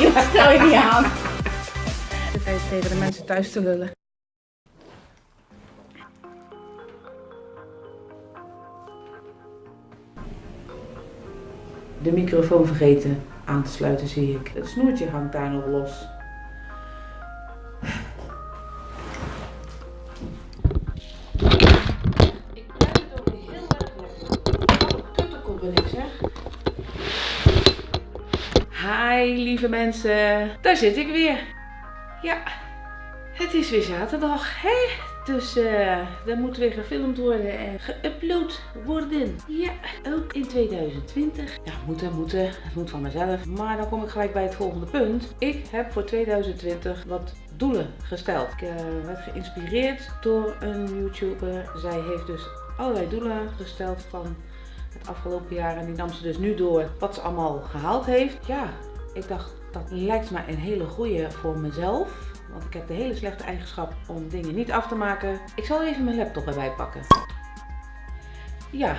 joh, stel je niet aan. Zit even tegen de mensen thuis te lullen. De microfoon vergeten aan te sluiten zie ik. Het snoertje hangt daar nog los. Lieve mensen, daar zit ik weer. Ja, het is weer zaterdag, hè? Dus eh er moet weer gefilmd worden en geüpload worden. Ja, ook in 2020. Ja, moeten, moeten. Het moet van mezelf. Maar dan kom ik gelijk bij het volgende punt. Ik heb voor 2020 wat doelen gesteld. Ik eh, werd geïnspireerd door een YouTuber. Zij heeft dus allerlei doelen gesteld van het afgelopen jaar. En die nam ze dus nu door wat ze allemaal gehaald heeft. Ja, ik dacht dat lijkt me een hele goede voor mezelf. Want ik heb de hele slechte eigenschap om dingen niet af te maken. Ik zal even mijn laptop erbij pakken. Ja,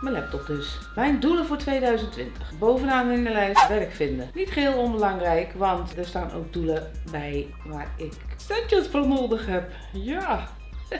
mijn laptop dus. Mijn doelen voor 2020. Bovenaan in de lijst werk vinden. Niet geheel onbelangrijk, want er staan ook doelen bij waar ik centjes voor nodig heb. Ja.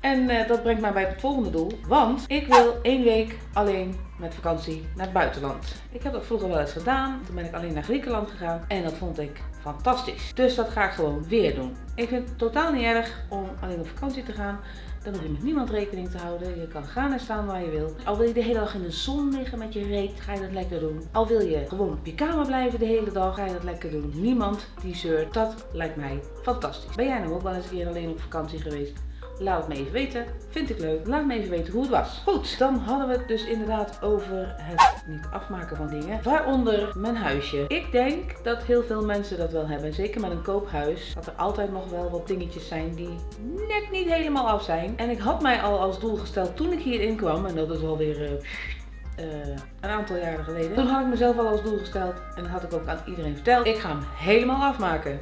En eh, dat brengt mij bij het volgende doel. Want ik wil één week alleen met vakantie naar het buitenland. Ik heb dat vroeger wel eens gedaan. Toen ben ik alleen naar Griekenland gegaan. En dat vond ik fantastisch. Dus dat ga ik gewoon weer doen. Ik vind het totaal niet erg om alleen op vakantie te gaan. Dan hoef je met niemand rekening te houden. Je kan gaan en staan waar je wil. Al wil je de hele dag in de zon liggen met je reet, ga je dat lekker doen. Al wil je gewoon op je kamer blijven de hele dag, ga je dat lekker doen. Niemand die zeurt. Dat lijkt mij fantastisch. Ben jij nou ook wel eens een keer alleen op vakantie geweest? Laat het me even weten. Vind ik leuk. Laat me even weten hoe het was. Goed, dan hadden we het dus inderdaad over het niet afmaken van dingen. Waaronder mijn huisje. Ik denk dat heel veel mensen dat wel hebben. Zeker met een koophuis. Dat er altijd nog wel wat dingetjes zijn die net niet helemaal af zijn. En ik had mij al als doel gesteld toen ik hierin kwam. En dat is alweer... Uh, een aantal jaren geleden. Toen had ik mezelf al als doel gesteld en dat had ik ook aan iedereen verteld. Ik ga hem helemaal afmaken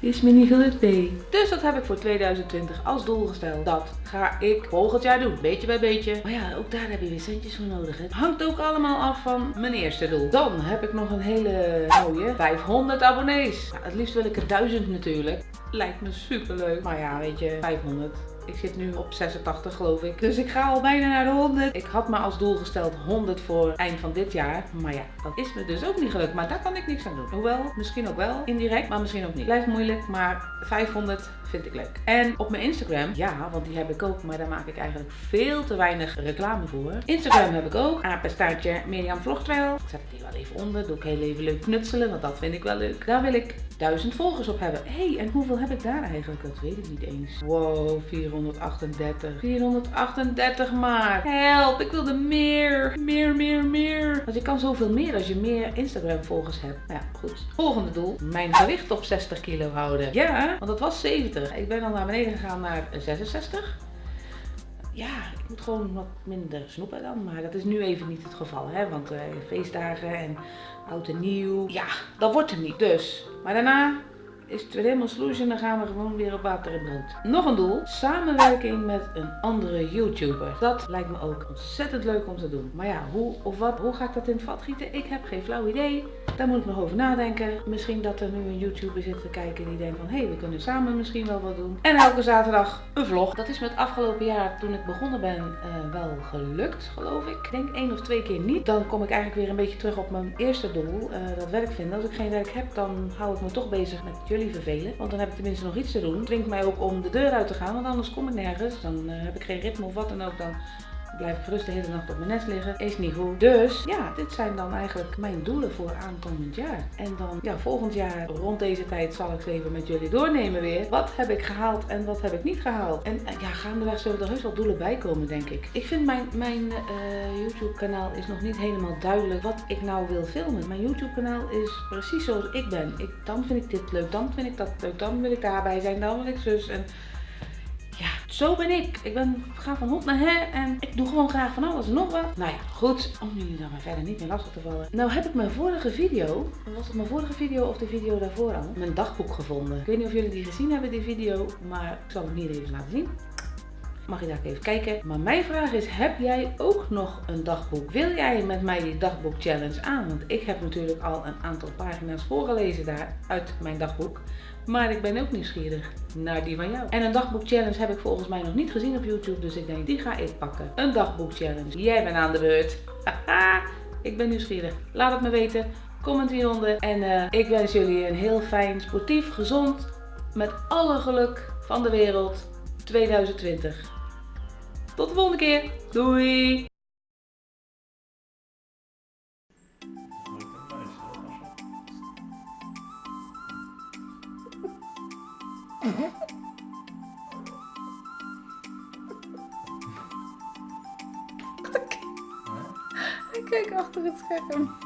is me niet gelukt, nee. Dus dat heb ik voor 2020 als doel gesteld. Dat ga ik volgend jaar doen, beetje bij beetje. Maar ja, ook daar heb je weer centjes voor nodig. Het hangt ook allemaal af van mijn eerste doel. Dan heb ik nog een hele mooie 500 abonnees. Nou, het liefst wil ik er 1000 natuurlijk. Lijkt me super leuk. Maar ja, weet je, 500. Ik zit nu op 86 geloof ik. Dus ik ga al bijna naar de 100. Ik had me als doel gesteld 100 voor eind van dit jaar. Maar ja, dat is me dus ook niet gelukt. Maar daar kan ik niks aan doen. Hoewel, misschien ook wel indirect, maar misschien ook niet. Blijft moeilijk, maar 500 vind ik leuk. En op mijn Instagram, ja, want die heb ik ook, maar daar maak ik eigenlijk veel te weinig reclame voor. Instagram heb ik ook. Apenstaartje Mirjam Vlogtrail. Ik zet het hier wel even onder. Doe ik heel even leuk knutselen, want dat vind ik wel leuk. Daar wil ik 1000 volgers op hebben. Hé, hey, en hoeveel heb ik daar eigenlijk? Dat weet ik niet eens. Wow, 438. 438 maar. Help, ik wilde meer. Meer, meer, meer. Want je kan zoveel meer als je meer Instagram volgers hebt. Nou ja, goed. Volgende doel. Mijn gewicht op 60 kilo houden. Ja, want dat was 70. Ik ben dan naar beneden gegaan naar 66 ja, ik moet gewoon wat minder snoepen dan. Maar dat is nu even niet het geval, hè. Want uh, feestdagen en oud en nieuw, ja, dat wordt hem niet. Dus, maar daarna is het weer helemaal sloes en dan gaan we gewoon weer op water en brood. Nog een doel, samenwerking met een andere YouTuber. Dat lijkt me ook ontzettend leuk om te doen. Maar ja, hoe of wat, hoe ga ik dat in het vat gieten? Ik heb geen flauw idee. Daar moet ik nog over nadenken. Misschien dat er nu een YouTuber zit te kijken die denkt van, hé, hey, we kunnen samen misschien wel wat doen. En elke zaterdag een vlog. Dat is me het afgelopen jaar, toen ik begonnen ben, uh, wel gelukt, geloof ik. Ik denk één of twee keer niet. Dan kom ik eigenlijk weer een beetje terug op mijn eerste doel, uh, dat werk vinden. Als ik geen werk heb, dan hou ik me toch bezig met jullie vervelen. Want dan heb ik tenminste nog iets te doen. Het mij ook om de deur uit te gaan, want anders kom ik nergens. Dan uh, heb ik geen ritme of wat dan ook. Dan blijf ik gerust de hele nacht op mijn nest liggen. Is niet goed. Dus ja, dit zijn dan eigenlijk mijn doelen voor aankomend jaar. En dan ja, volgend jaar rond deze tijd zal ik even met jullie doornemen weer. Wat heb ik gehaald en wat heb ik niet gehaald? En ja, gaandeweg zullen er heus wel doelen bij komen, denk ik. Ik vind mijn, mijn uh, YouTube kanaal is nog niet helemaal duidelijk wat ik nou wil filmen. Mijn YouTube kanaal is precies zoals ik ben. Ik, dan vind ik dit leuk, dan vind ik dat leuk, dan wil ik daarbij zijn, dan wil ik zus. En zo ben ik. Ik ben, ga van hot naar her en ik doe gewoon graag van alles en nog wat. Nou ja, goed. Om jullie dan maar verder niet meer lastig te vallen. Nou heb ik mijn vorige video, was het mijn vorige video of de video daarvoor al, mijn dagboek gevonden. Ik weet niet of jullie die gezien hebben, die video, maar ik zal hem hier even laten zien. Mag je daar even kijken. Maar mijn vraag is, heb jij ook nog een dagboek? Wil jij met mij die dagboek challenge aan? Want ik heb natuurlijk al een aantal pagina's voorgelezen daar uit mijn dagboek. Maar ik ben ook nieuwsgierig naar die van jou. En een dagboek challenge heb ik volgens mij nog niet gezien op YouTube. Dus ik denk, die ga ik pakken. Een dagboek challenge. Jij bent aan de beurt. Ik ben nieuwsgierig. Laat het me weten. Comment hieronder. En uh, ik wens jullie een heel fijn, sportief, gezond, met alle geluk van de wereld 2020. Tot de volgende keer. Doei! Kijk achter het scherm.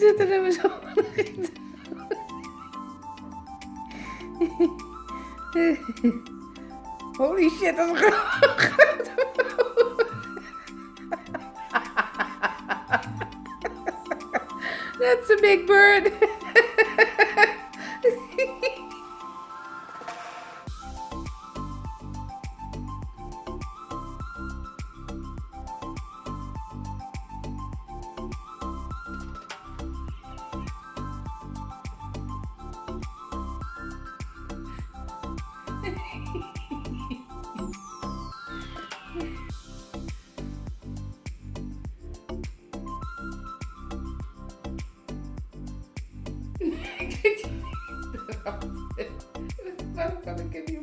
zitten er zo in. Holy shit, dat is groot. That's a big bird. Waarom kan ik hem niet